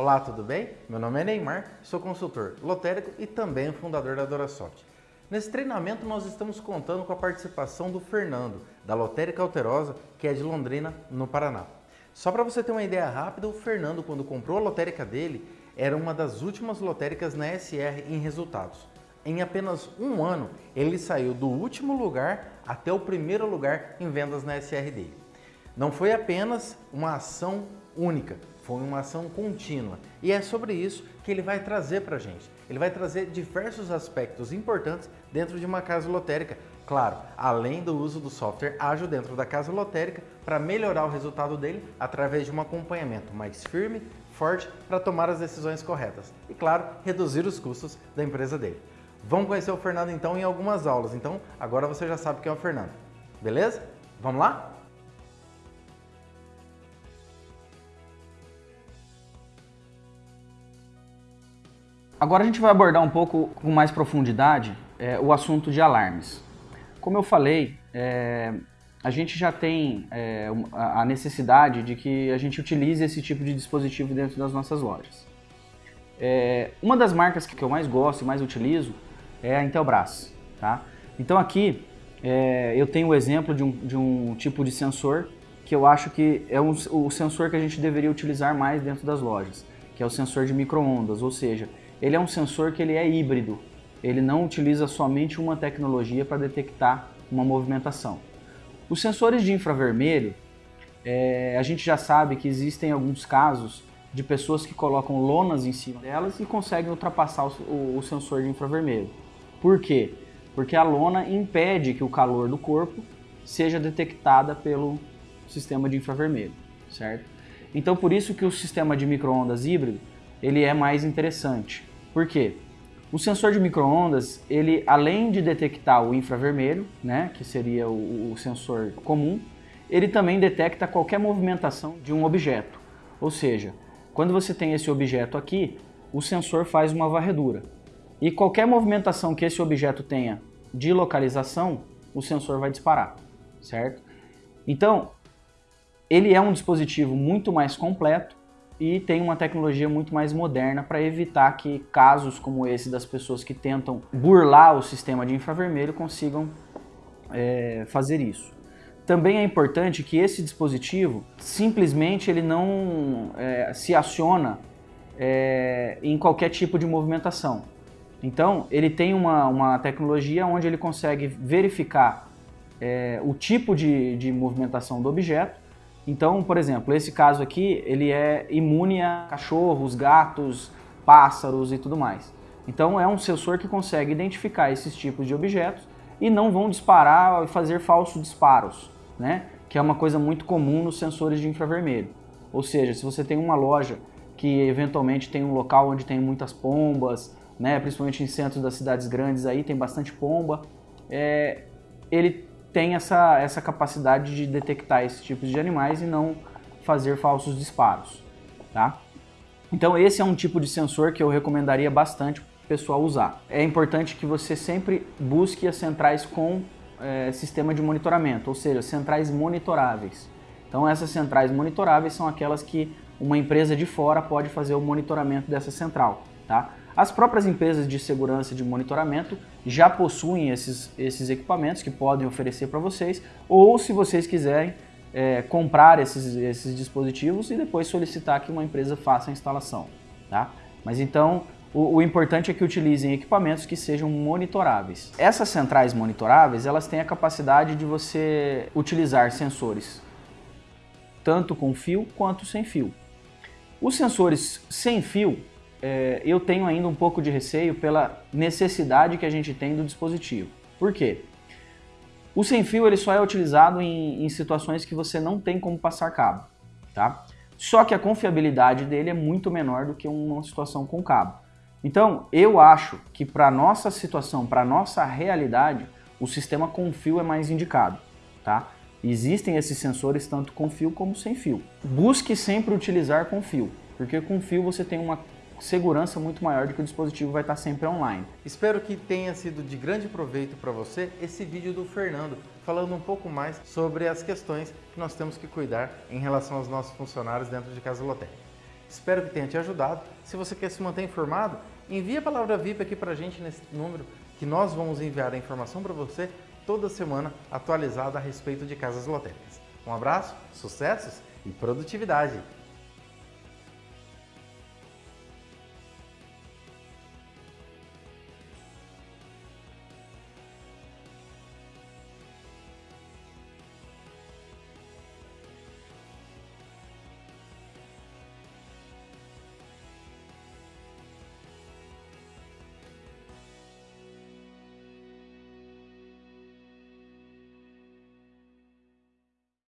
Olá, tudo bem? Meu nome é Neymar, sou consultor lotérico e também fundador da Dorasoft. Nesse treinamento nós estamos contando com a participação do Fernando, da Lotérica Alterosa, que é de Londrina, no Paraná. Só para você ter uma ideia rápida, o Fernando, quando comprou a lotérica dele, era uma das últimas lotéricas na SR em resultados. Em apenas um ano, ele saiu do último lugar até o primeiro lugar em vendas na SR dele. Não foi apenas uma ação única, foi uma ação contínua. E é sobre isso que ele vai trazer para a gente. Ele vai trazer diversos aspectos importantes dentro de uma casa lotérica. Claro, além do uso do software ágil dentro da casa lotérica para melhorar o resultado dele através de um acompanhamento mais firme, forte para tomar as decisões corretas. E claro, reduzir os custos da empresa dele. Vamos conhecer o Fernando então em algumas aulas. Então agora você já sabe quem é o Fernando. Beleza? Vamos lá? Agora a gente vai abordar um pouco com mais profundidade é, o assunto de alarmes. Como eu falei, é, a gente já tem é, a necessidade de que a gente utilize esse tipo de dispositivo dentro das nossas lojas. É, uma das marcas que eu mais gosto e mais utilizo é a Intelbras. Tá? Então aqui é, eu tenho o exemplo de um, de um tipo de sensor que eu acho que é um, o sensor que a gente deveria utilizar mais dentro das lojas, que é o sensor de microondas, ou seja, ele é um sensor que ele é híbrido, ele não utiliza somente uma tecnologia para detectar uma movimentação. Os sensores de infravermelho, é, a gente já sabe que existem alguns casos de pessoas que colocam lonas em cima delas e conseguem ultrapassar o, o, sensor de infravermelho. Por quê? Porque a lona impede que o calor do corpo seja detectada pelo sistema de infravermelho, certo? Então por isso que o sistema de microondas híbrido ele é mais interessante. Por quê? O sensor de microondas, ele além de detectar o infravermelho, né, que seria o, o sensor comum, ele também detecta qualquer movimentação de um objeto. Ou seja, quando você tem esse objeto aqui, o sensor faz uma varredura. E qualquer movimentação que esse objeto tenha de localização, o sensor vai disparar, certo? Então, ele é um dispositivo muito mais completo e tem uma tecnologia muito mais moderna para evitar que casos como esse das pessoas que tentam burlar o sistema de infravermelho consigam é, fazer isso. Também é importante que esse dispositivo simplesmente ele não é, se aciona é, em qualquer tipo de movimentação. Então ele tem uma, uma tecnologia onde ele consegue verificar é, o tipo de, de movimentação do objeto então, por exemplo, esse caso aqui, ele é imune a cachorros, gatos, pássaros e tudo mais. Então é um sensor que consegue identificar esses tipos de objetos e não vão disparar e fazer falsos disparos, né? que é uma coisa muito comum nos sensores de infravermelho. Ou seja, se você tem uma loja que eventualmente tem um local onde tem muitas pombas, né? principalmente em centros das cidades grandes aí tem bastante pomba, é, ele tem essa, essa capacidade de detectar esses tipos de animais e não fazer falsos disparos, tá? Então esse é um tipo de sensor que eu recomendaria bastante o pessoal usar. É importante que você sempre busque as centrais com é, sistema de monitoramento, ou seja, centrais monitoráveis. Então essas centrais monitoráveis são aquelas que uma empresa de fora pode fazer o monitoramento dessa central, tá? As próprias empresas de segurança e de monitoramento já possuem esses, esses equipamentos que podem oferecer para vocês, ou se vocês quiserem é, comprar esses, esses dispositivos e depois solicitar que uma empresa faça a instalação. Tá? Mas então, o, o, importante é que utilizem equipamentos que sejam monitoráveis. Essas centrais monitoráveis, elas têm a capacidade de você utilizar sensores tanto com fio quanto sem fio. Os sensores sem fio, é, eu tenho ainda um pouco de receio pela necessidade que a gente tem do dispositivo. Por quê? O sem fio ele só é utilizado em, em situações que você não tem como passar cabo, tá? Só que a confiabilidade dele é muito menor do que uma situação com cabo. Então, eu acho que para nossa situação, para nossa realidade, o sistema com fio é mais indicado, tá? Existem esses sensores tanto com fio como sem fio. Busque sempre utilizar com fio, porque com fio você tem uma segurança muito maior de que o dispositivo vai estar sempre online. Espero que tenha sido de grande proveito para você esse vídeo do Fernando, falando um pouco mais sobre as questões que nós temos que cuidar em relação aos nossos funcionários dentro de Casa Lotec. Espero que tenha te ajudado. Se você quer se manter informado, envie a palavra VIP aqui para a gente nesse número que nós vamos enviar a informação para você toda semana atualizada a respeito de casas lotéricas. Um abraço, sucessos e produtividade!